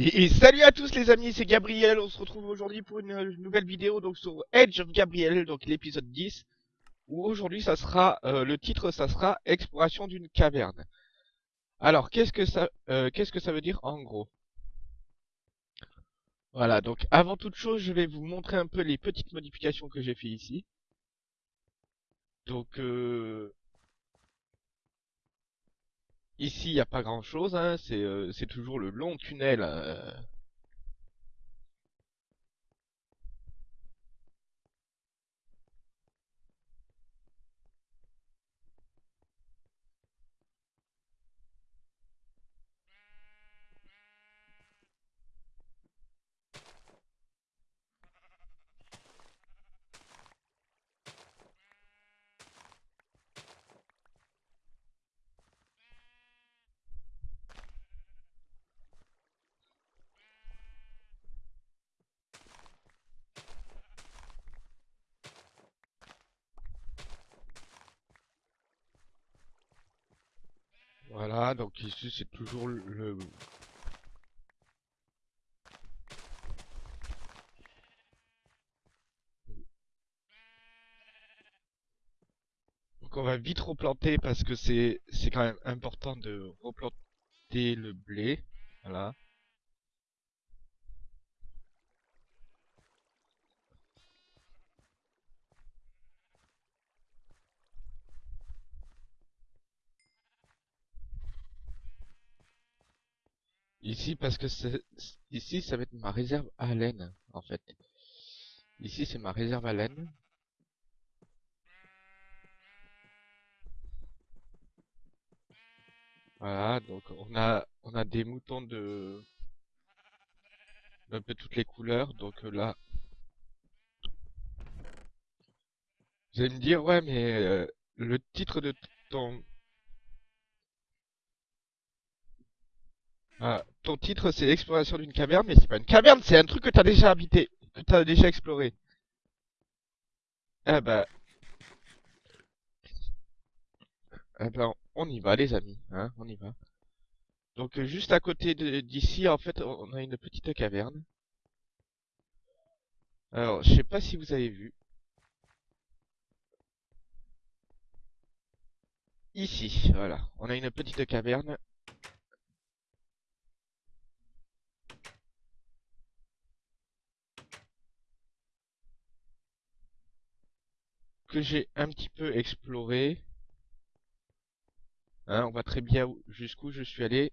Et, salut à tous les amis, c'est Gabriel, on se retrouve aujourd'hui pour une, euh, nouvelle vidéo donc sur Edge of Gabriel, donc l'épisode 10, où aujourd'hui ça sera, euh, le titre ça sera Exploration d'une caverne. Alors qu'est-ce que ça, euh, qu'est-ce que ça veut dire en gros? Voilà, donc avant toute chose je vais vous montrer un peu les petites modifications que j'ai fait ici. Donc euh, Ici, il n'y a pas grand chose, hein. c'est euh, c'est toujours le long tunnel. euh. Donc ici c'est toujours le... Donc on va vite replanter parce que c'est c'est quand même important de replanter le blé. Voilà. Ici parce que ici ça va être ma réserve à laine en fait. Ici c'est ma réserve à laine. Voilà, donc on a on a des moutons de d'un peu toutes les couleurs. Donc euh, là, vous allez me dire ouais mais euh, le titre de ton ah, ton titre c'est l'exploration d'une caverne, mais c'est pas une caverne, c'est un truc que t'as déjà habité, que t'as déjà exploré. Eh ben, eh ben, on y va les amis, hein, on y va. Donc euh, juste à côté d'ici, en fait, on a une petite caverne. Alors, je sais pas si vous avez vu. Ici, voilà, on a une petite caverne. Que j'ai un petit peu exploré. Hein, on voit très bien où- jusqu'où je suis allé.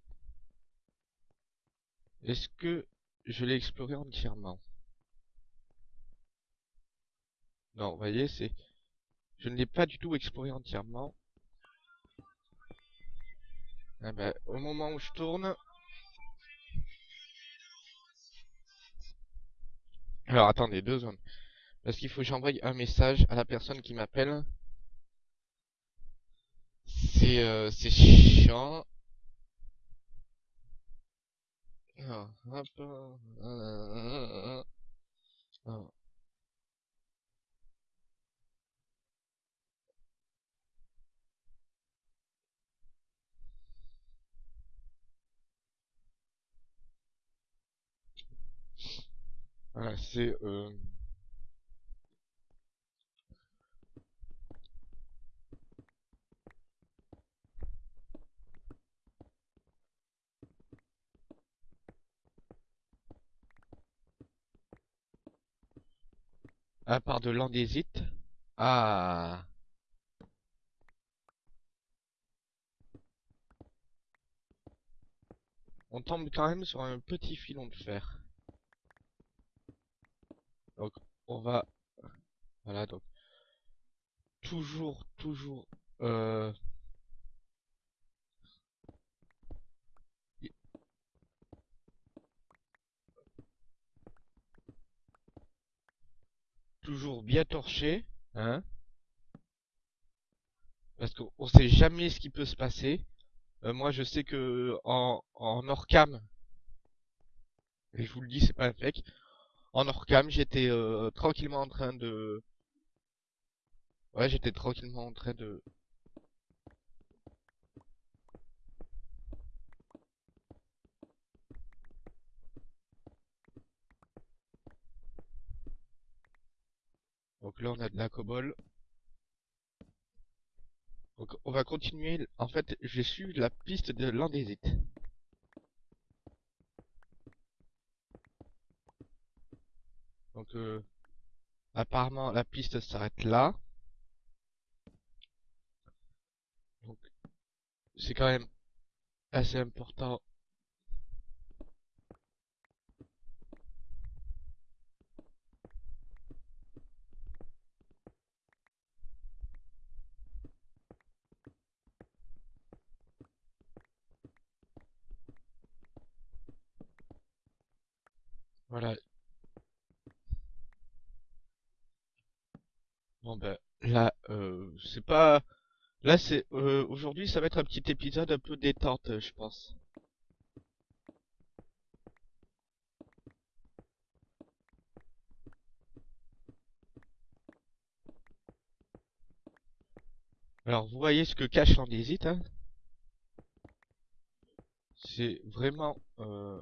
Est-ce que je l'ai exploré entièrement? Non, vous voyez, c'est... Je ne l'ai pas du tout exploré entièrement. Ah ben, au moment où je tourne... Alors, attendez, deux secondes. Parce qu'il faut que j'envoie un message à la personne qui m'appelle. C'est euh, chiant. Voilà, c'est... Euh... À part de l'andésite. Ah... On tombe quand même sur un petit filon de fer. Donc, on va... Voilà, donc... Toujours, toujours... Euh... Toujours bien torché, hein? Parce qu'on sait jamais ce qui peut se passer. Euh, moi, je sais que en, en Orcam, et je vous le dis, c'est pas un fake, en Orcam, j'étais euh, tranquillement en train de... Ouais, j'étais tranquillement en train de... Donc là, on a de la cobble. Donc on va continuer. En fait, j'ai su la piste de l'andésite. Donc euh, apparemment la piste s'arrête là. Donc c'est quand même assez important. Voilà. Bon ben là euh, c'est pas là c'est euh, aujourd'hui ça va être un petit épisode un peu détente je pense. Alors vous voyez ce que cache l'andésite hein? C'est vraiment euh,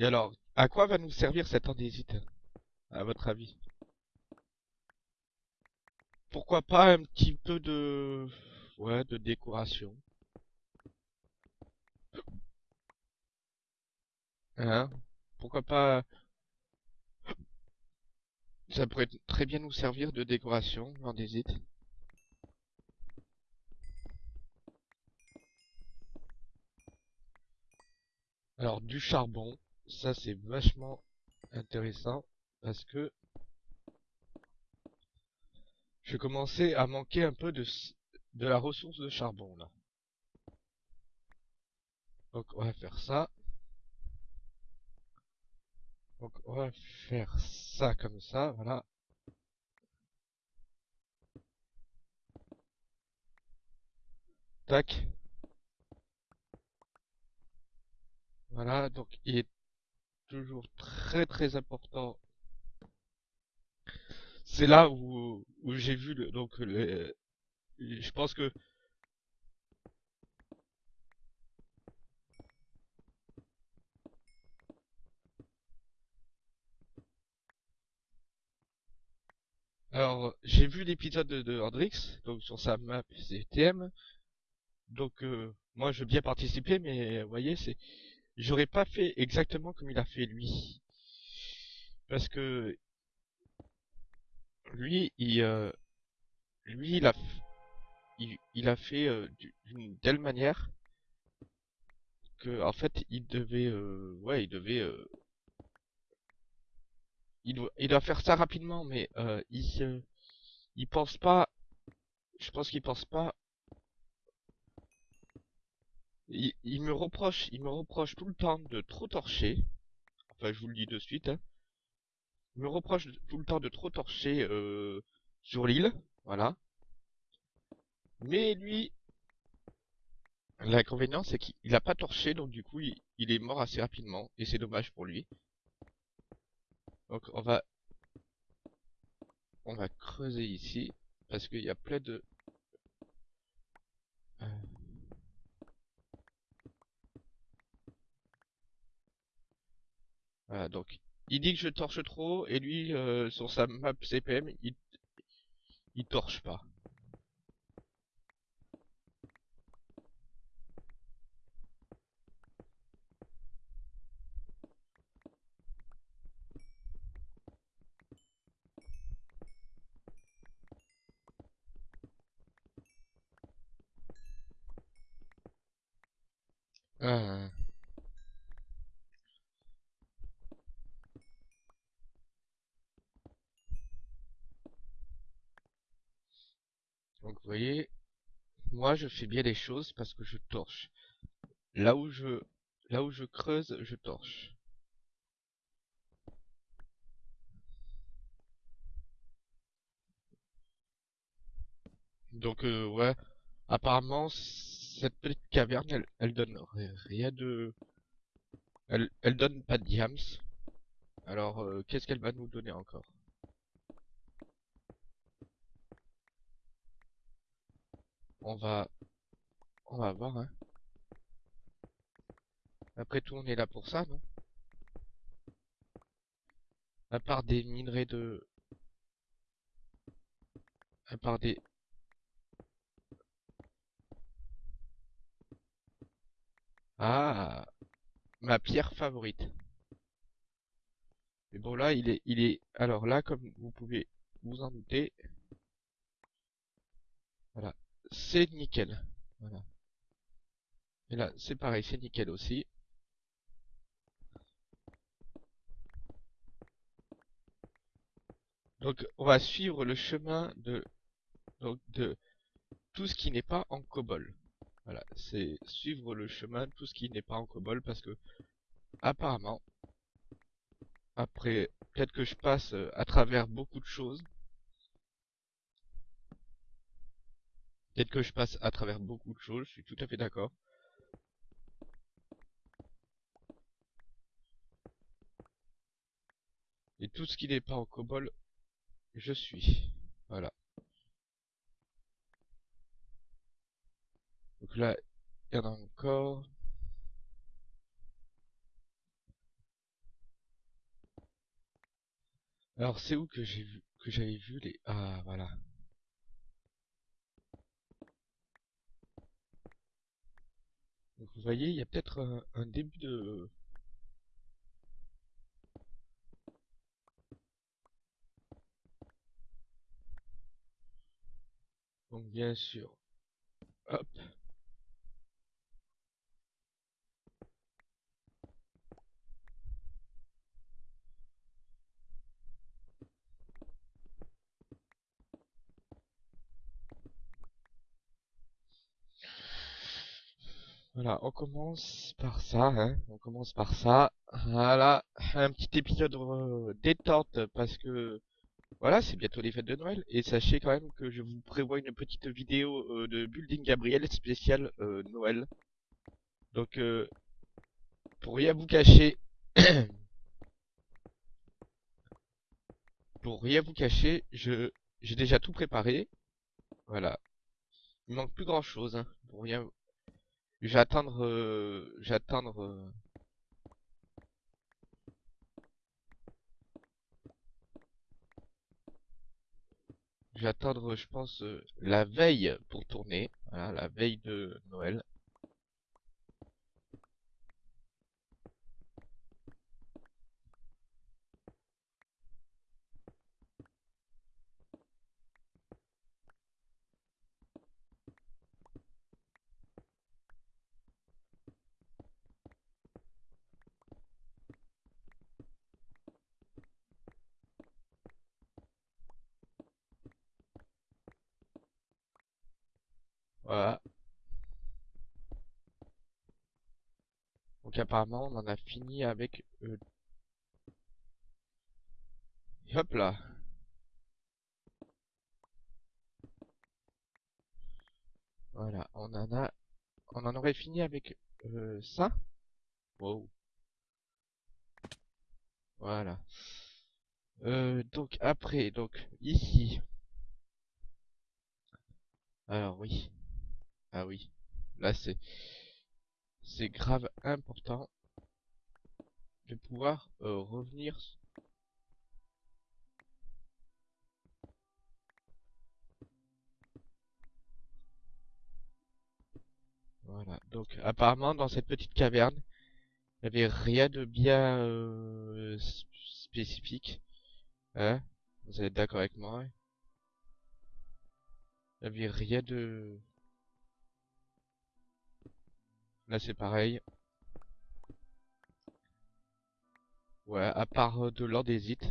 Et alors, à quoi va nous servir cette andésite, à votre avis? Pourquoi pas un petit peu de... Ouais, de décoration? Hein? Pourquoi pas... Ça pourrait très bien nous servir de décoration, l'andésite. Alors, du charbon ça c'est vachement intéressant parce que je commençais à manquer un peu de, de la ressource de charbon là. Donc on va faire ça. Donc on va faire ça comme ça, voilà. Tac. Voilà, donc il est toujours très très important. C'est là où, j'ai vu le, donc le, je pense que Alors, j'ai vu l'épisode de, de Hendrix, donc sur sa map CTM. Donc, euh, moi, je veux bien participer, mais vous voyez, c'est j'aurais pas fait exactement comme il a fait lui. Parce que lui, il, euh, lui, il a, il, a fait euh, d'une telle manière que, en fait, il devait, euh, ouais, il devait, il doit, il doit faire ça rapidement, mais il, il pense pas, je pense qu'il pense pas il, me reproche, il me reproche tout le temps de trop torcher. Enfin, je vous le dis de suite. Hein. Il me reproche tout le temps de trop torcher euh, sur l'île. Voilà. Mais lui, l'inconvénient, c'est qu'il a pas torché, donc du coup, il, il est mort assez rapidement. Et c'est dommage pour lui. Donc, on va... On va creuser ici. Parce qu'il y a plein de... Voilà, donc il dit que je torche trop et lui euh, sur sa map CPM il, il torche pas. Ah. Donc vous voyez, je fais bien les choses parce que je torche. Là où je là où je creuse, je torche. Donc euh, ouais, apparemment cette petite caverne elle, elle donne rien de elle, elle donne pas de diams. Alors euh, qu'est-ce qu'elle va nous donner encore? On va on va voir hein. Après tout on est là pour ça non? À part des minerais de... À part des... Ah, ma pierre favorite. Mais bon là, il est, il est. Alors là, comme vous pouvez vous en douter, voilà, c'est nickel. Voilà. Et là, c'est pareil, c'est nickel aussi. Donc, on va suivre le chemin de, donc, de tout ce qui n'est pas en cobble. Voilà, c'est suivre le chemin de tout ce qui n'est pas en cobble parce que, apparemment, après, peut-être que je passe euh, à travers beaucoup de choses. Peut-être que je passe à travers beaucoup de choses, je suis tout à fait d'accord. Et tout ce qui n'est pas en cobble, je suis. Voilà. Donc là, il y en a encore. Alors c'est où que j'ai vu que j'avais vu les ah voilà. Donc vous voyez, il y a peut-être un, un début de Donc bien sûr. Hop. Voilà, on commence par ça, hein. On commence par ça. Voilà, un petit épisode euh, détente parce que voilà, c'est bientôt les fêtes de Noël et sachez quand même que je vous prévois une petite vidéo euh, de Building Gabriel spécial euh, Noël. Donc euh, pour rien vous cacher, pour rien vous cacher, je j'ai déjà tout préparé. Voilà, il manque plus grand chose. Hein, pour rien je vais. Euh, je vais euh, je je pense, euh, la veille pour tourner. Voilà, la veille de Noël. Voilà. Donc apparemment, on en a fini avec... euh, hop là. Voilà, on en a... On en aurait fini avec euh, ça. Wow. Voilà. Euh, donc après, donc ici. Alors oui. Ah oui. Là c'est c'est grave important de pouvoir euh, revenir. Voilà. Donc apparemment dans cette petite caverne, il n'y avait rien de bien euh, spécifique. Hein? Vous êtes d'accord avec moi? Il n'y avait rien de... Là c'est pareil. Ouais, à part euh, de l'andésite.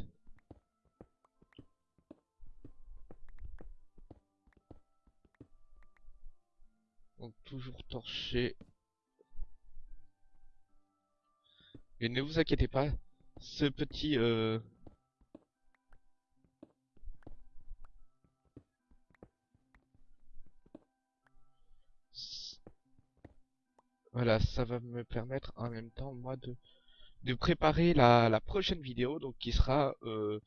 Donc toujours torché. Et ne vous inquiétez pas, ce petit... Euh... Voilà, ça va me permettre en même temps, moi, de, de préparer la, la prochaine vidéo, donc qui sera... Euh...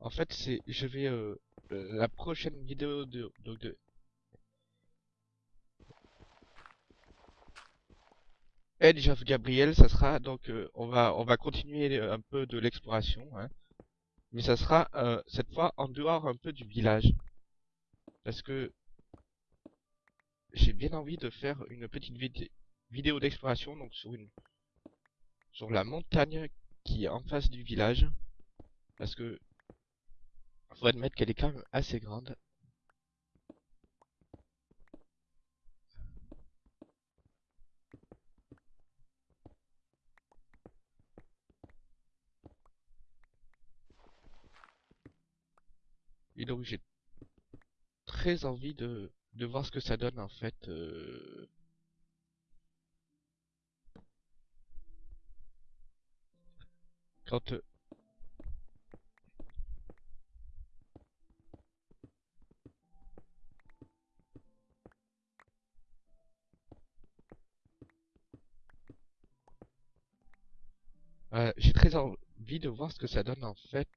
En fait, c'est... Je vais... Euh... La prochaine vidéo de, donc de Edge of Gabriel, ça sera donc euh, on va on va continuer un peu de l'exploration, hein. mais ça sera euh, cette fois en dehors un peu du village, parce que j'ai bien envie de faire une petite vidéo d'exploration donc sur une sur la montagne qui est en face du village, parce que faut admettre qu'elle est quand même assez grande. Et donc j'ai très envie de, voir ce que ça donne en fait. Quand... J'ai très envie de voir ce que ça donne en fait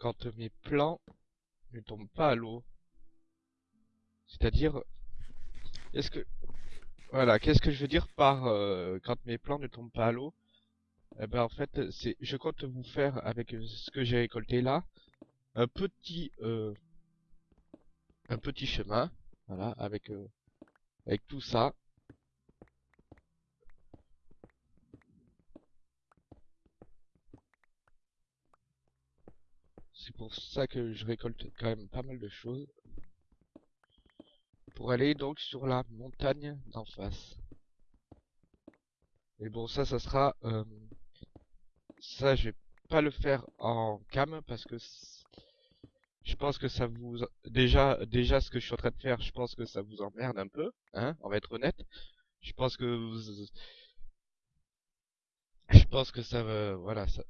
quand mes plans ne tombent pas à l'eau. C'est-à-dire, est-ce que, voilà, qu'est-ce que je veux dire par euh, quand mes plans ne tombent pas à l'eau? Eh ben en fait, c'est, je compte vous faire avec ce que j'ai récolté là, un petit, euh, un petit chemin, voilà, avec, euh, avec tout ça. C'est pour ça que je récolte quand même pas mal de choses. Pour aller donc sur la montagne d'en face. Et bon, ça, ça sera... Euh, ça, je vais pas le faire en cam parce que je pense que ça vous déjà déjà ce que je suis en train de faire je pense que ça vous emmerde un peu hein on va être honnête je pense que vous je pense que ça va voilà ça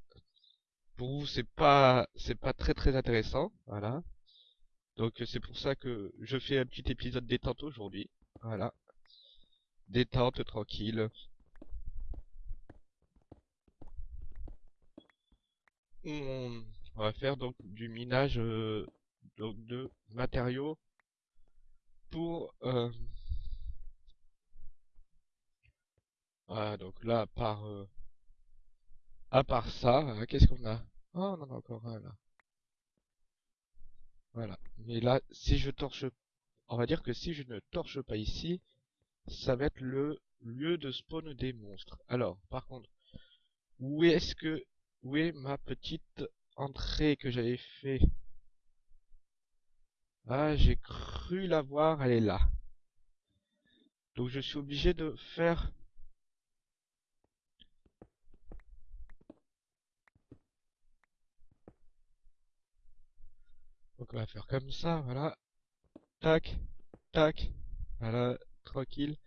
pour vous c'est pas c'est pas très très intéressant voilà. Donc c'est pour ça que je fais un petit épisode détente aujourd'hui voilà. Détente tranquille. On, va faire donc du minage euh, de matériaux pour euh, voilà donc là par euh, à part ça, hein, qu'est-ce qu'on a? Oh, on en a encore un là. Voilà. Mais là, si je torche... On va dire que si je ne torche pas ici, ça va être le lieu de spawn des monstres. Alors, par contre, où est-ce que... Où est ma petite entrée que j'avais fait? Ah, j'ai cru la voir, elle est là. Donc je suis obligé de faire Donc on va faire comme ça, voilà. Tac, tac, voilà, tranquille.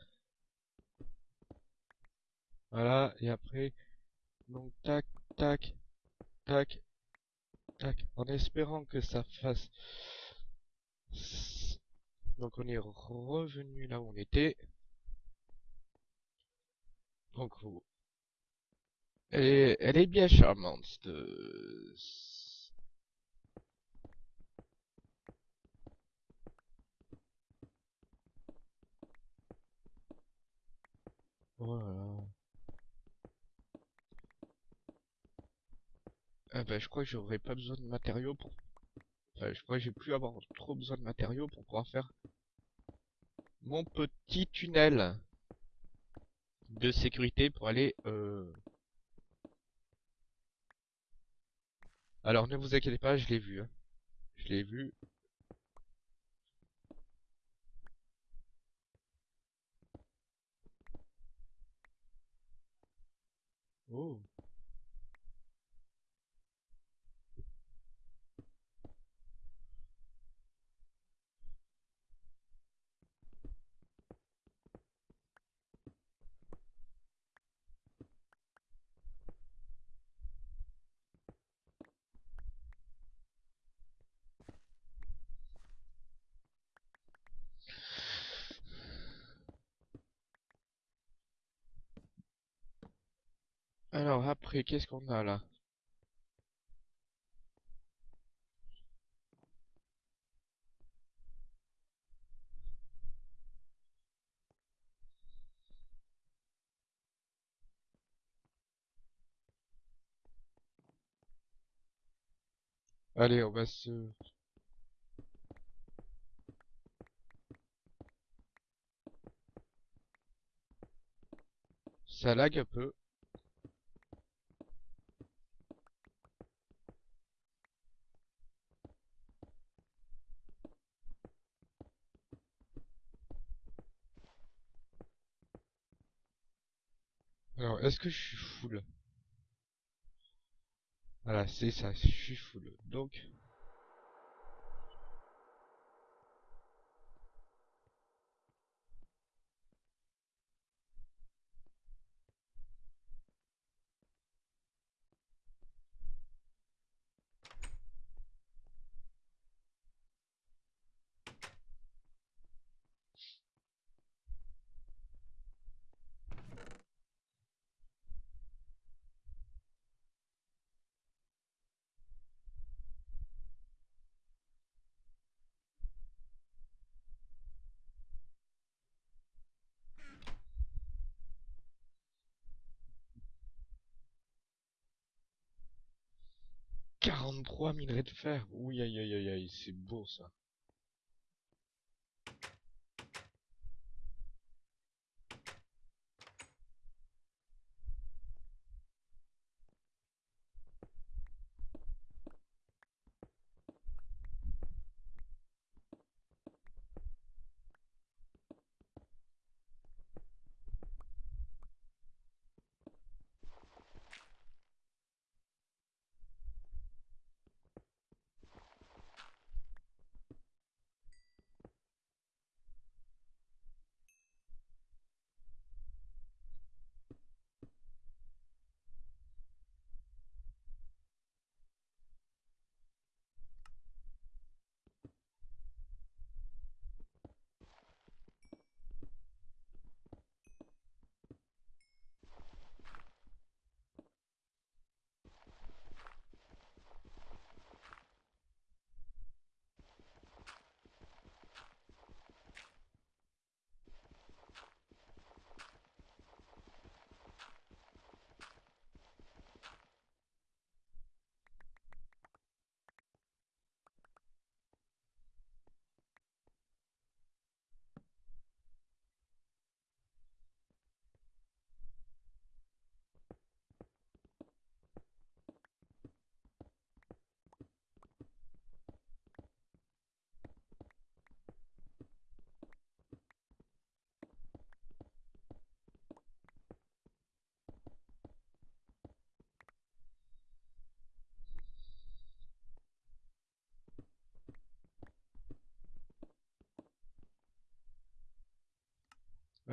Voilà, et après, donc tac, tac, tac, tac, en espérant que ça fasse... Donc on est revenu là où on était. Donc, elle est, elle est bien charmante, de Oh Ah bah, je crois que j'aurais pas besoin de matériaux pour... Enfin, je crois que j'ai plus avoir trop besoin de matériaux pour pouvoir faire mon petit tunnel de sécurité pour aller... Euh... Alors ne vous inquiétez pas, je l'ai vu. Hein. Je l'ai vu. Oh. Alors après, qu'est-ce qu'on a là? Allez, on va se... Ça lag un peu. Alors, est-ce que je suis full? Voilà, c'est ça, je suis full. Donc, Quarante-trois minerais de fer. Oui, aïe, aïe, aïe, aïe, c'est beau ça.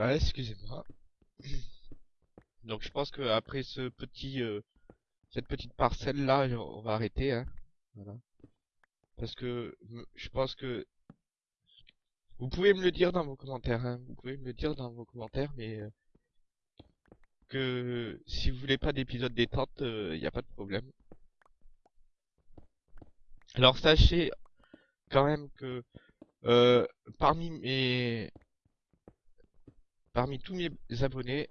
Excusez-moi. Donc je pense que après ce petit, euh, cette petite parcelle là, on va arrêter, hein. Voilà. Parce que je pense que vous pouvez me le dire dans vos commentaires, hein. Vous pouvez me le dire dans vos commentaires, mais euh, que si vous voulez pas d'épisode détente, il n'y a pas de problème. Alors sachez quand même que euh, parmi mes, parmi tous mes abonnés,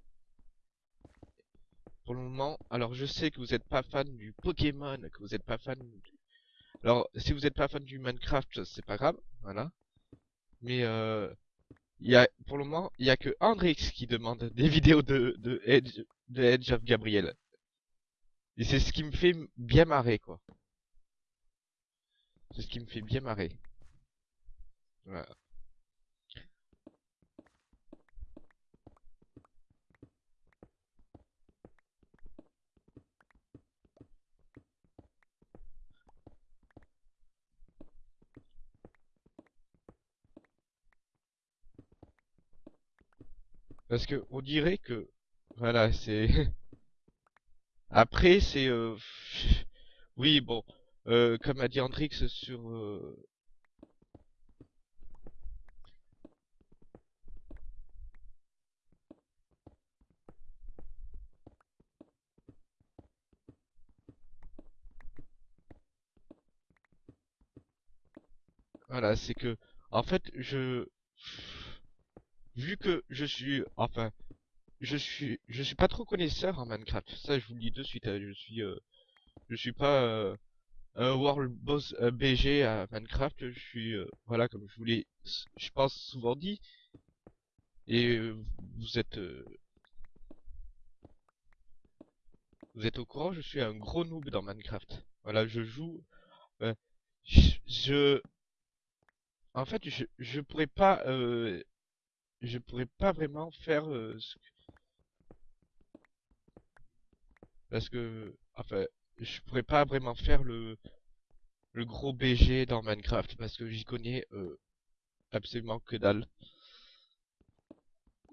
pour le moment, alors je sais que vous n'êtes pas fan du Pokémon, que vous n'êtes pas fan du... Alors, si vous n'êtes pas fan du Minecraft, c'est pas grave, voilà. Mais euh, y a, pour le moment, il y a que Andrix qui demande des vidéos de, de Edge, de Edge of Gabriel. Et c'est ce qui me fait bien marrer, quoi. C'est ce qui me fait bien marrer. Voilà. Parce que on dirait que, voilà, c'est... Après, c'est... euh, Oui, bon, euh, comme a dit Andrix sur... euh, Voilà, c'est que... En fait, je... Vu que je suis... Enfin, je suis... Je suis pas trop connaisseur en Minecraft. Ça, je vous le dis de suite, hein, je suis... euh, Je suis pas... euh, un World Boss euh, BG à Minecraft. Je suis, euh, voilà, comme je vous l'ai, je pense souvent dit. Et euh, vous êtes, euh, vous êtes au courant, je suis un gros noob dans Minecraft. Voilà, je joue, je, je- en fait, je, je pourrais pas, euh, je pourrais pas vraiment faire, euh, ce que- parce que, enfin, je pourrais pas vraiment faire le, le gros BG dans Minecraft parce que j'y connais euh, absolument que dalle.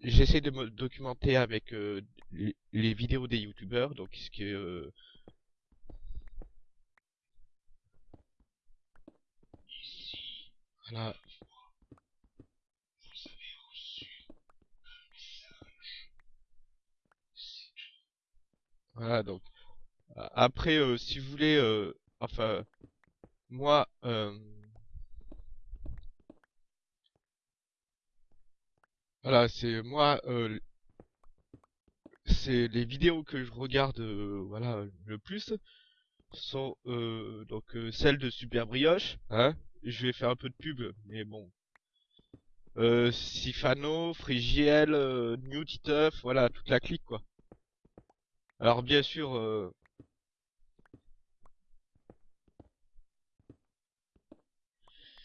J'essaie de me documenter avec euh, les, vidéos des youtubeurs, donc ce qui est euh, voilà, voilà donc après euh, si vous voulez euh, enfin moi euh, voilà c'est moi c'est les vidéos que je regarde voilà le plus sont donc celles de Super Brioche hein. Je vais faire un peu de pub mais bon. Sifano, Frigiel, New Titeuf, voilà toute la clique quoi alors bien sûr euh,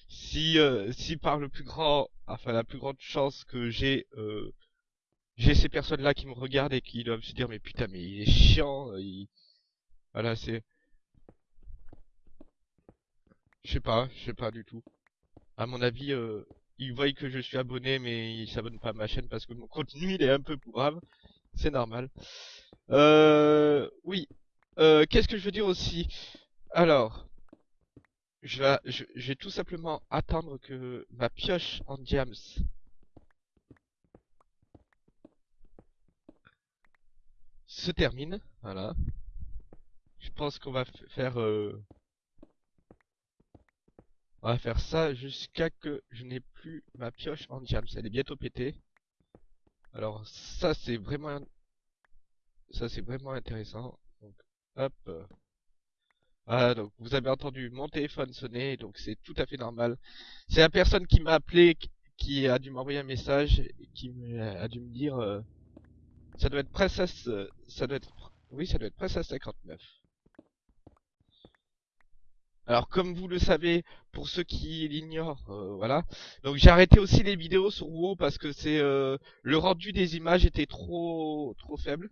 si euh, si par le plus grand enfin la plus grande chance que j'ai euh, j'ai ces personnes-là qui me regardent et qui doivent se dire mais putain mais il est chiant, euh, il... voilà c'est, je sais pas, je sais pas du tout. À mon avis, euh, ils voient que je suis abonné mais ils s'abonnent pas à ma chaîne parce que mon contenu il est un peu pourrave, c'est normal. Euh, oui, euh, qu'est-ce que je veux dire aussi? Alors, je vais, tout simplement attendre que ma pioche en diams se termine, voilà. Je pense qu'on va faire euh, On va faire ça jusqu'à que je n'ai plus ma pioche en diams. Elle est bientôt pétée. Alors ça c'est vraiment ça c'est vraiment intéressant. Donc hop. Voilà, donc vous avez entendu mon téléphone sonner, donc c'est tout à fait normal. C'est la personne qui m'a appelé qui a dû m'envoyer un message qui a dû me dire euh, ça doit être Princesse euh, ça doit être oui ça doit être Princesse 59. Alors comme vous le savez, pour ceux qui l'ignorent, euh, voilà. Donc j'ai arrêté aussi les vidéos sur WoW parce que c'est euh, le rendu des images était trop trop faible.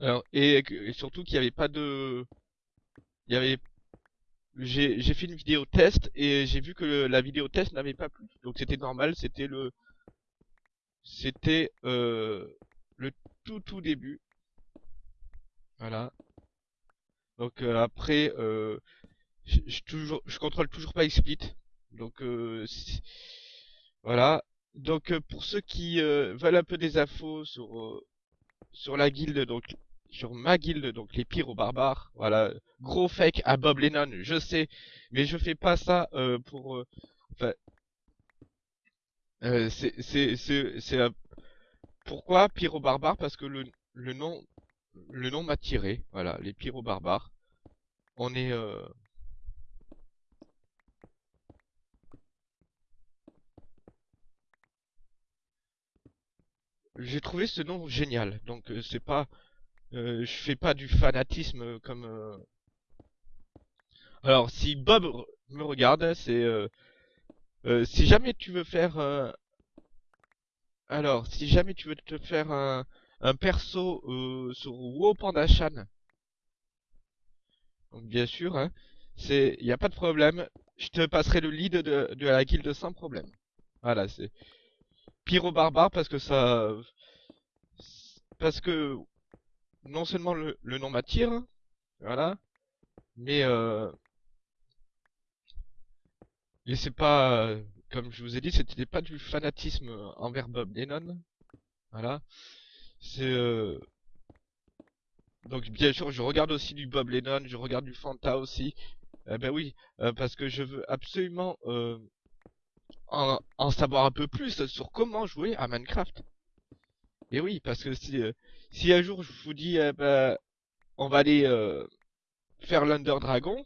Alors et, surtout qu'il n'y avait pas de, il y avait, j'ai j'ai fait une vidéo test et j'ai vu que la vidéo test n'avait pas plu. Donc c'était normal, c'était le, c'était euh, le tout tout début, voilà. Donc euh, après, euh, je, je toujours, je contrôle toujours pas XSplit. Donc euh, voilà. Donc pour ceux qui veulent un peu des infos sur sur la guilde, donc sur ma guilde, donc les pyros barbares, voilà, gros fake à Bob Lennon, je sais, mais je fais pas ça euh, pour, euh, enfin, euh, c'est c'est c'est pourquoi pyro barbares? Parce que le le nom le nom m'a tiré, voilà, les pyros barbares. On est euh, j'ai trouvé ce nom génial, donc euh, c'est pas Euh, je fais pas du fanatisme comme. euh, Alors, si Bob me regarde, c'est si jamais tu veux faire. Alors, si jamais tu veux te faire un, un perso euh, sur WoW Pandachan, donc bien sûr, hein, c'est, y a pas de problème. Je te passerai le lead de, de la guilde sans problème. Voilà, c'est Pyro Barbare parce que ça, parce que non seulement le, nom m'attire, voilà, mais euh, Et c'est pas, comme je vous ai dit, c'était pas du fanatisme envers Bob Lennon. Voilà. C'est euh, donc bien sûr, je regarde aussi du Bob Lennon, je regarde du Fanta aussi. Eh ben oui, euh, parce que je veux absolument euh, en, savoir un peu plus sur comment jouer à Minecraft. Et oui, parce que si euh, si un jour je vous dis, eh ben, on va aller faire l'Under Dragon,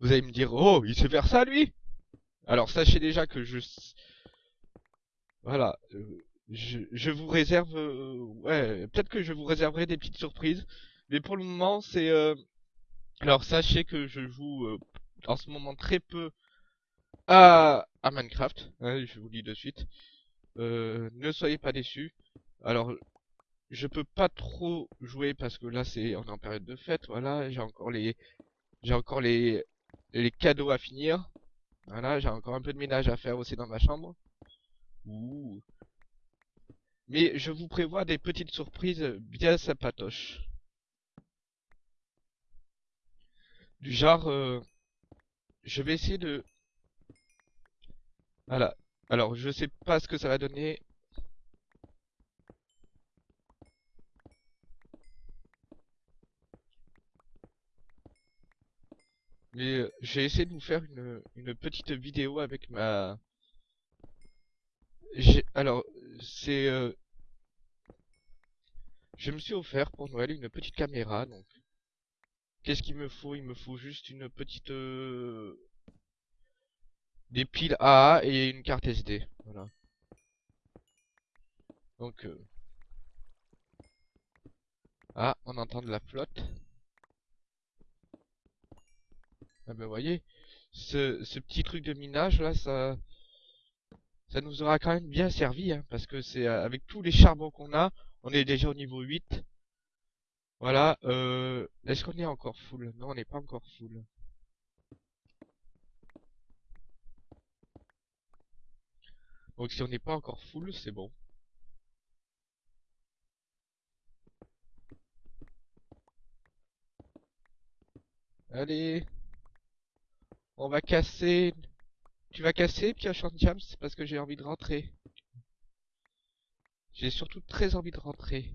vous allez me dire, oh, il sait faire ça, lui Alors, sachez déjà que je... Voilà, je, vous réserve... euh, ouais, peut-être que je vous réserverai des petites surprises, mais pour le moment, c'est... euh, Alors, sachez que je joue euh, en ce moment très peu à, à Minecraft, hein, je vous le dis de suite. Ne soyez pas déçus. Alors, je peux pas trop jouer parce que là c'est on est en période de fête, voilà, j'ai encore les j'ai encore les les cadeaux à finir. Voilà, j'ai encore un peu de ménage à faire aussi dans ma chambre. Ouh. Mais je vous prévois des petites surprises bien sympatoches. Du genre euh, je vais essayer de voilà. Alors, je sais pas ce que ça va donner. Mais euh, j'ai essayé de vous faire une, une petite vidéo avec ma... Alors, c'est... euh, Je me suis offert pour Noël une petite caméra, donc... Qu'est-ce qu'il me faut? Il me faut juste une petite... euh, Des piles AA et une carte SD. Voilà. Donc... euh, Ah, on entend de la flotte. Ah ben voyez, ce, ce petit truc de minage là, ça, ça nous aura quand même bien servi, hein, parce que c'est euh, avec tous les charbons qu'on a, on est déjà au niveau 8. Voilà, euh, est-ce qu'on est encore full? Non, on n'est pas encore full. Donc si on n'est pas encore full, c'est bon. Allez, on va casser. Tu vas casser, Pioche Jams, parce que j'ai envie de rentrer. J'ai surtout très envie de rentrer.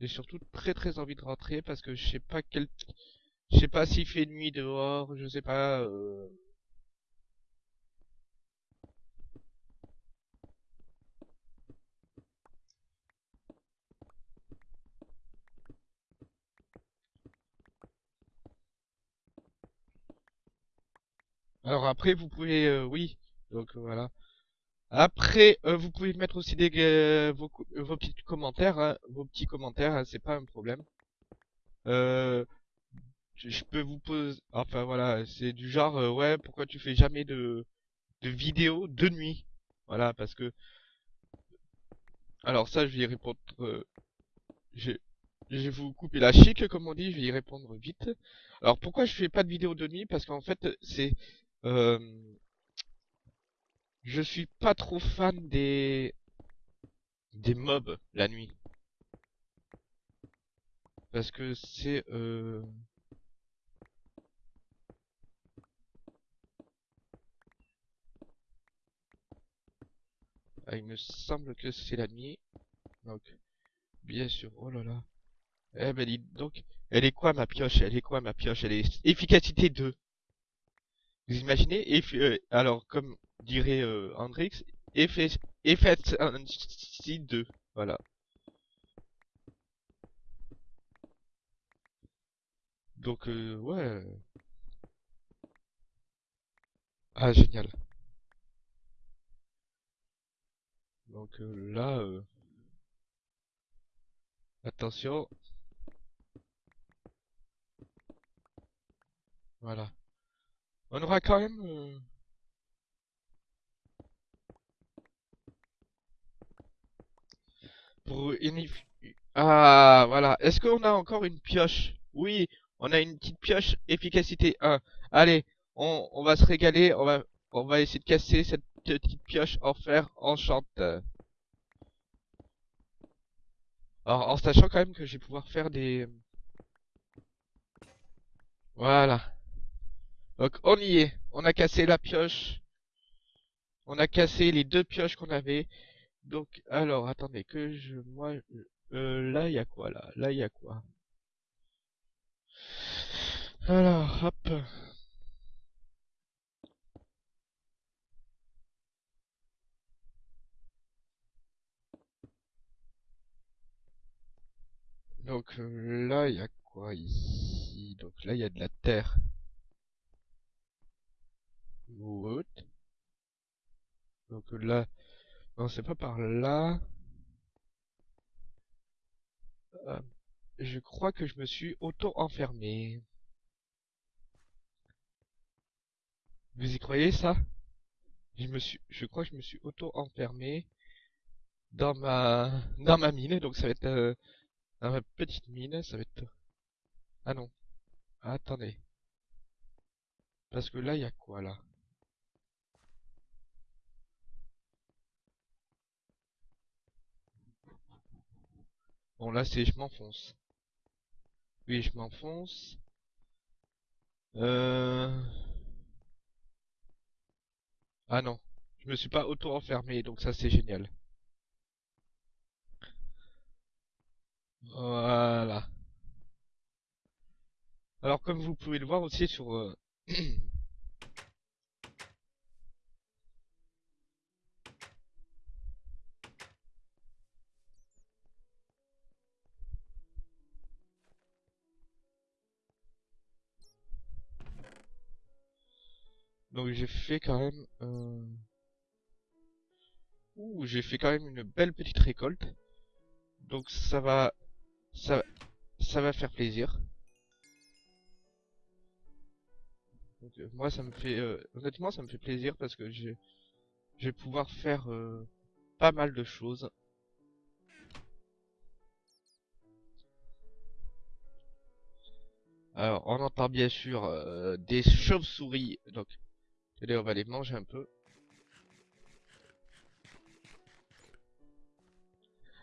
J'ai surtout très très envie de rentrer parce que je sais pas quel... Je sais pas s'il fait nuit dehors, je sais pas... euh, Alors après, vous pouvez... euh, oui, donc euh, voilà. Après, euh, vous pouvez mettre aussi des, vos, petits commentaires, hein, vos petits commentaires, hein, c'est pas un problème. Euh, je, peux vous poser... Enfin voilà, c'est du genre, ouais, pourquoi tu fais jamais de, de vidéos de nuit? Voilà, parce que... Alors ça, je vais y répondre... je, je vais vous couper la chic, comme on dit, je vais y répondre vite. Alors pourquoi je fais pas de vidéos de nuit? Parce qu'en fait, c'est... euh, je suis pas trop fan des... des mobs la nuit. Parce que c'est... Euh... ah, il me semble que c'est la nuit. Donc, bien sûr. Oh là là. Eh ben donc. Elle est quoi ma pioche? Elle est quoi ma pioche? Elle est efficacité 2. Vous imaginez? Euh, alors, comme dirait euh, Hendrix, effet... efficiency 2. Voilà. Donc, euh, ouais. Ah, génial. Donc euh, là, euh, attention. Voilà. On aura quand même... euh, pour Ah, voilà. Est-ce qu'on a encore une pioche? Oui, on a une petite pioche efficacité 1. Allez, on, va se régaler. On va, on va essayer de casser cette petite pioche en fer enchante. Alors, en sachant quand même que je vais pouvoir faire des... Voilà. Donc on y est. On a cassé la pioche. On a cassé les deux pioches qu'on avait. Donc alors attendez que je moi euh, là il y a quoi là? Là il y a quoi? Alors hop. Donc euh, là il y a quoi ici? Donc là il y a de la terre. Donc là... Non, c'est pas par là. Euh, je crois que je me suis auto-enfermé. Vous y croyez ça? Je me suis, je crois que je me suis auto-enfermé dans ma, dans ma mine. Donc ça va être euh, dans ma petite mine. Ça va être. Ah non. attendez. Parce que là, il y a quoi là? Bon là c'est je m'enfonce. Oui je m'enfonce. Euh... Ah non. Je me suis pas auto-enfermé donc ça c'est génial. Voilà. Alors comme vous pouvez le voir aussi sur... Euh, Donc j'ai fait quand même... Euh... Ouh, j'ai fait quand même une belle petite récolte. Donc ça va... Ça, ça va faire plaisir. Euh, moi ça me fait... Euh, honnêtement ça me fait plaisir parce que je, je vais pouvoir faire euh, pas mal de choses. Alors, on entend bien sûr des chauves-souris, donc Allez, on va les manger un peu.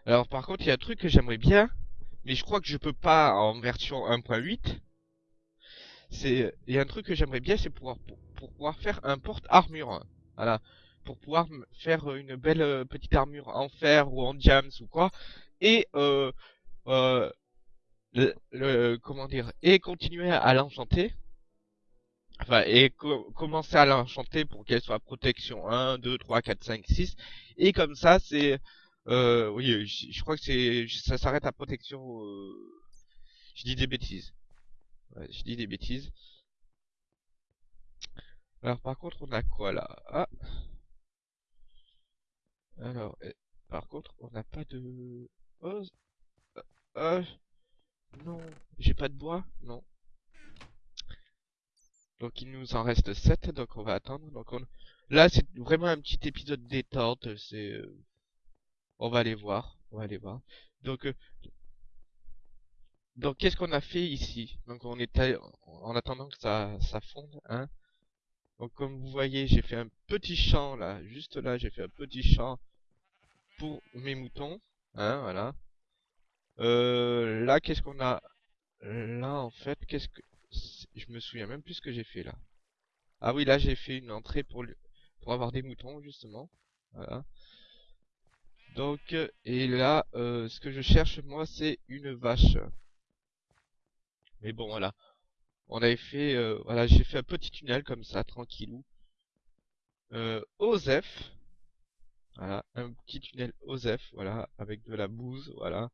Alors par contre, il y a un truc que j'aimerais bien, mais je crois que je peux pas en version 1.8. C'est, il y a un truc que j'aimerais bien, c'est pouvoir pour, pouvoir faire un porte-armure. Voilà, pour pouvoir faire une belle euh, petite armure en fer ou en diams ou quoi, et euh, euh, le, comment dire, et continuer à l'enchanter Enfin, et commencer à l'enchanter pour qu'elle soit protection 1, 2, 3, 4, 5, 6. Et comme ça, c'est... Euh, oui, je, crois que c'est ça s'arrête à protection... Euh, je dis des bêtises. Ouais, je dis des bêtises. Alors par contre, on a quoi là? Ah Alors, par contre, on n'a pas de... Oh, non, j'ai pas de bois? Non. Donc il nous en reste 7, donc on va attendre. Là c'est vraiment un petit épisode détente, c'est... Euh, on va aller voir, on va aller voir. Donc, euh, qu'est-ce qu'on a fait ici? Donc on est en attendant que ça, ça fonde, hein. Donc comme vous voyez, j'ai fait un petit champ là, juste là, j'ai fait un petit champ pour mes moutons, hein, voilà. Euh, là, qu'est-ce qu'on a? Là, en fait, qu'est-ce que je me souviens même plus ce que j'ai fait là. Ah oui, là j'ai fait une entrée pour, pour avoir des moutons justement. Voilà. Donc, et là, euh, ce que je cherche moi, c'est une vache. Mais bon, voilà. On avait fait, euh, voilà, j'ai fait un petit tunnel comme ça, tranquillou. Euh, Osef. Voilà, un petit tunnel Osef, voilà, avec de la bouse, voilà.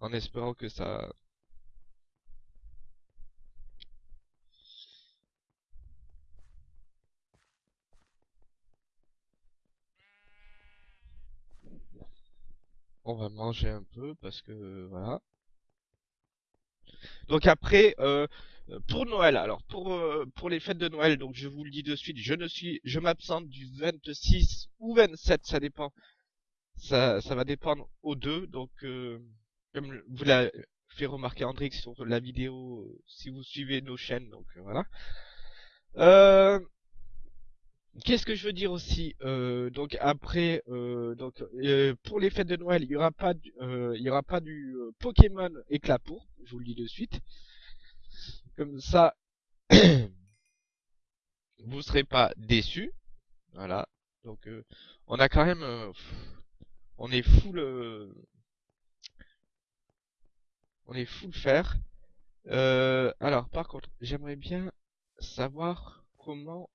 En espérant que ça, on va manger un peu parce que voilà. Donc après, euh, pour Noël, alors pour euh, pour les fêtes de Noël, donc je vous le dis de suite, je ne suis, je m'absente du 26 ou 27, ça dépend, ça ça va dépendre aux deux. Donc euh, comme vous l'a fait remarquer Andrix sur la vidéo, si vous suivez nos chaînes, donc voilà. Euh, Qu'est-ce que je veux dire aussi euh, Donc après, euh, donc euh, pour les fêtes de Noël, il y aura pas, il y aura pas du Pokémon éclat pour. Je vous le dis de suite. Comme ça, vous serez pas déçus. Voilà. Donc on a quand même, on est full, on est full faire. alors par contre, j'aimerais bien savoir comment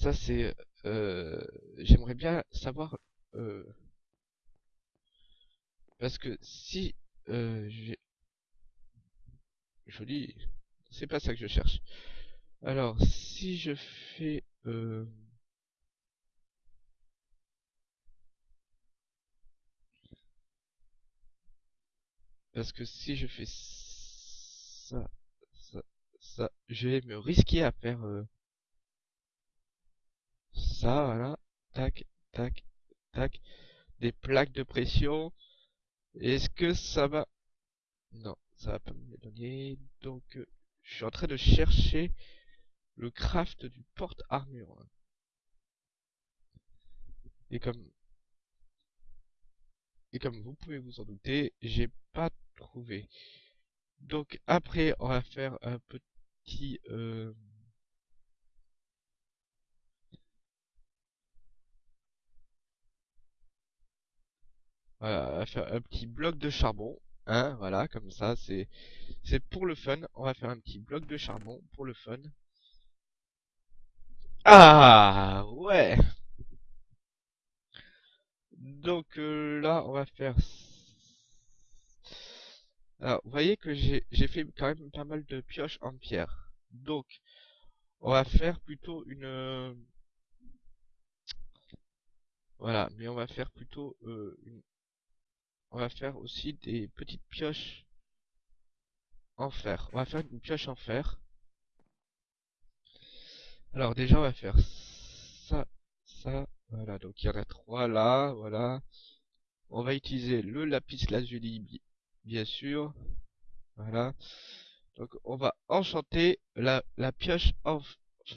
ça, c'est... Euh, J'aimerais bien savoir... Euh, Parce que si euh, j'ai... Joli. C'est pas ça que je cherche. Alors, si je fais... Euh... Parce que si je fais ça, ça, ça, je vais me risquer à faire euh, ça, voilà, tac, tac, tac, des plaques de pression. Est-ce que ça va... Non, ça va pas me donner. Donc, euh, je suis en train de chercher le craft du porte-armure. Et comme et comme vous pouvez vous en douter, j'ai pas trouvé. Donc après, on va faire un petit... Euh... Voilà, on va faire un petit bloc de charbon. Hein, voilà, comme ça, c'est c'est pour le fun. On va faire un petit bloc de charbon pour le fun. Ah ouais donc euh, là, on va faire... Alors, vous voyez que j'ai fait quand même pas mal de pioches en pierre. Donc, on va faire plutôt une... Euh, voilà, mais on va faire plutôt euh, une... On va faire aussi des petites pioches en fer. On va faire une pioche en fer. Alors déjà, on va faire ça, ça, voilà, donc il y en a trois là, voilà. On va utiliser le lapis lazuli, bien sûr. Voilà. Donc on va enchanter la, la pioche en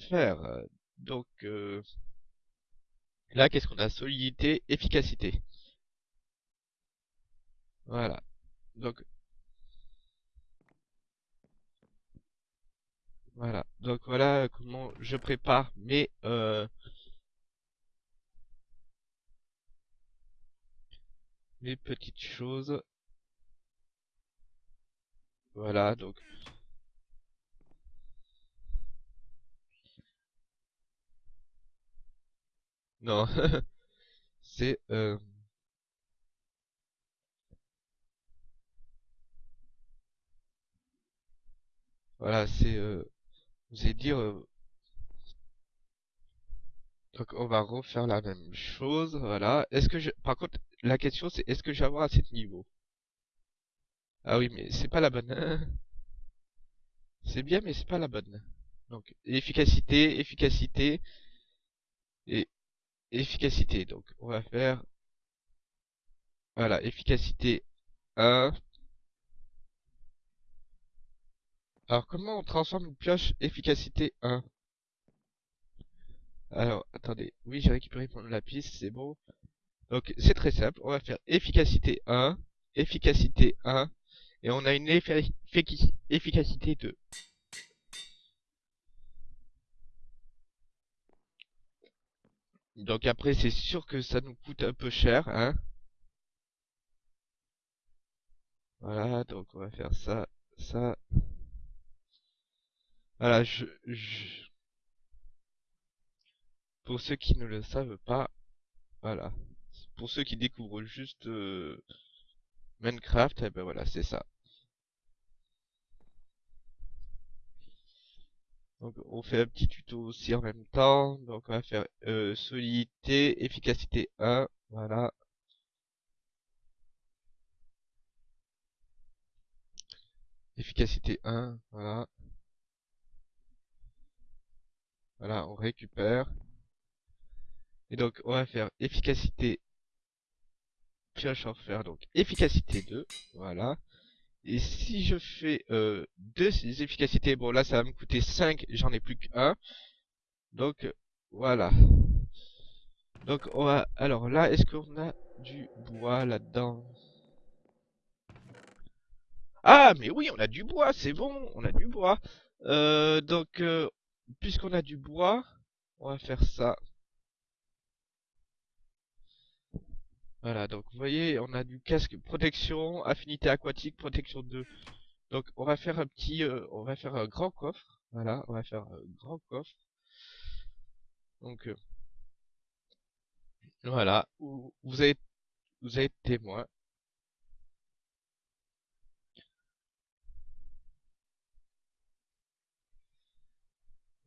fer. Donc euh, là, qu'est-ce qu'on a? Solidité, efficacité. Voilà. Donc voilà. Donc voilà comment je prépare mes euh, les petites choses. Voilà, donc... Non, c'est... Euh... Voilà, c'est... Euh... Vous allez dire... Euh, donc on va refaire la même chose, voilà. Est-ce que je... Par contre, la question c'est est-ce que je vais avoir assez de niveau Ah oui, mais c'est pas la bonne. c'est bien, mais c'est pas la bonne. Donc, efficacité, efficacité, et efficacité. Donc, on va faire... Voilà, efficacité 1. Alors, comment on transforme une pioche efficacité 1 alors, attendez. Oui, j'ai récupéré mon lapis, c'est bon. Donc, c'est très simple. On va faire efficacité 1, efficacité 1, et on a une efficacité 2. Donc après, c'est sûr que ça nous coûte un peu cher, hein. Voilà, donc on va faire ça, ça. Voilà, je, je... Pour ceux qui ne le savent pas, voilà. Pour ceux qui découvrent juste euh, Minecraft, et eh ben voilà, c'est ça. Donc on fait un petit tuto aussi en même temps. Donc on va faire euh, solidité, efficacité 1, voilà. Efficacité 1, voilà. Voilà, on récupère. Et donc, on va faire efficacité pioche en fer, donc efficacité 2, voilà. Et si je fais euh, deux efficacités, bon là ça va me coûter 5, j'en ai plus qu'un. Donc voilà. Donc on va, alors là, est-ce qu'on a du bois là-dedans? Ah mais oui, on a du bois, c'est bon, on a du bois. Euh, donc, euh, puisqu'on a du bois, on va faire ça. Voilà, donc vous voyez, on a du casque protection, affinité aquatique, protection 2. Donc on va faire un petit, euh, on va faire un grand coffre. Voilà, on va faire un grand coffre. Donc euh, voilà, vous, avez, vous avez témoin.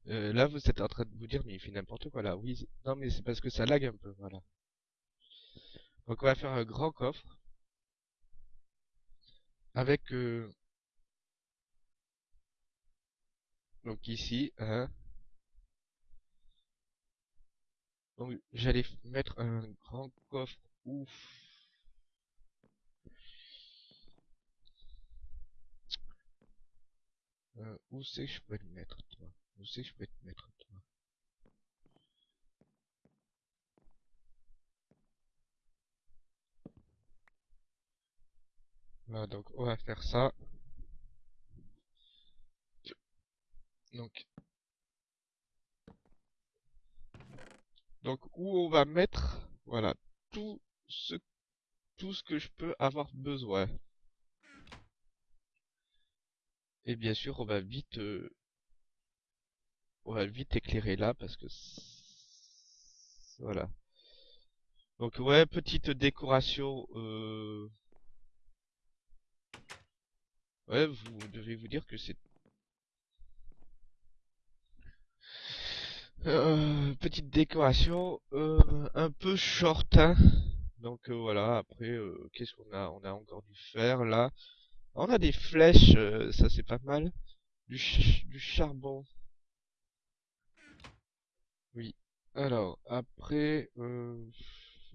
Euh, là, vous êtes en train de vous dire, mais il fait n'importe quoi là. Oui, non, mais c'est parce que ça lag un peu, voilà. Donc on va faire un grand coffre. Avec... Euh... Donc ici, hein. Donc j'allais mettre un grand coffre. Ouf. Euh, où c'est que je peux le mettre, toi? Où c'est que je peux te mettre, Voilà, donc on va faire ça. Donc, donc où on va mettre, voilà, tout ce, tout ce que je peux avoir besoin. Et bien sûr, on va vite, euh, on va vite éclairer là parce que voilà. Donc ouais, petite décoration. Euh... Ouais, vous devez vous dire que c'est euh, petite décoration euh, un peu short. Hein. Donc voilà. Après, qu'est-ce qu'on a? On a encore du fer là. On a des flèches, euh, ça c'est pas mal. Du charbon. Oui. Alors, après, euh,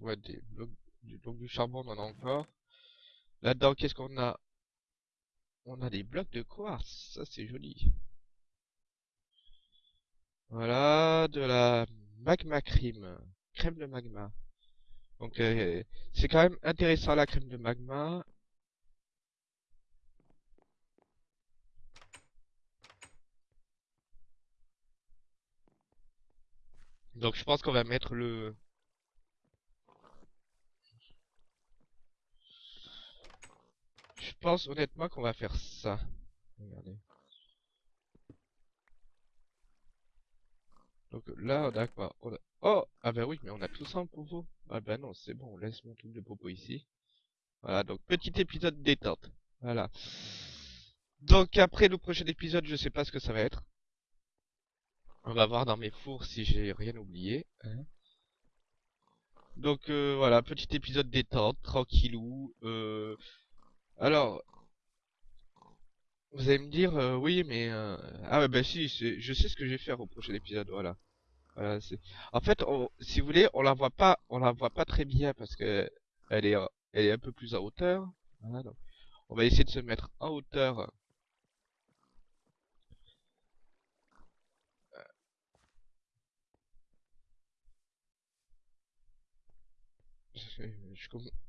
ouais, des blocs, du, charbon, on en a encore. Là-dedans, qu'est-ce qu'on a? On a des blocs de quartz, ça c'est joli. Voilà, de la magma crème, crème de magma. Donc, euh, c'est quand même intéressant la crème de magma. Donc je pense qu'on va mettre le... Je pense honnêtement qu'on va faire ça. Regardez. Donc là, on a quoi? Oh Ah bah oui, mais on a tout ça en popo. Ah bah non, c'est bon, on laisse mon truc de popo ici. Voilà, donc petit épisode détente. Voilà. Donc après le prochain épisode, je sais pas ce que ça va être. On va voir dans mes fours si j'ai rien oublié. Hein. Donc euh, voilà, petit épisode détente, tranquillou. Euh... Alors, vous allez me dire, euh, oui, mais... Euh, ah ouais, bah si, je sais ce que je vais faire au prochain épisode, voilà. Voilà, c'est... En fait, si vous voulez, on la voit pas, on la voit pas très bien parce que elle est, elle est un peu plus en hauteur. Voilà, donc on va essayer de se mettre en hauteur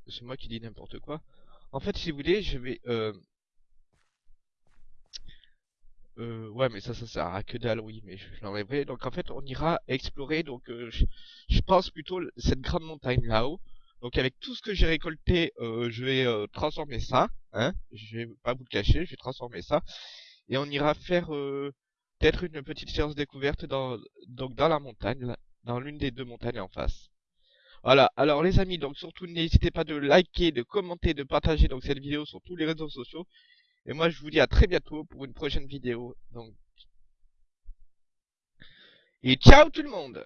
c'est moi qui dis n'importe quoi. En fait, si vous voulez, je vais... Euh... Euh, ouais, mais ça, ça sert à que dalle, oui, mais je, l'enlèverai. Donc, en fait, on ira explorer, donc, euh, je, pense plutôt cette grande montagne là-haut. Donc, avec tout ce que j'ai récolté, euh, je vais transformer ça, hein. Je vais pas vous le cacher, je vais transformer ça. Et on ira faire peut-être une petite séance découverte dans, donc, dans la montagne, dans l'une des deux montagnes en face. Voilà, alors les amis, donc surtout n'hésitez pas de liker, de commenter, de partager donc cette vidéo sur tous les réseaux sociaux. Et moi je vous dis à très bientôt pour une prochaine vidéo. Donc Et ciao tout le monde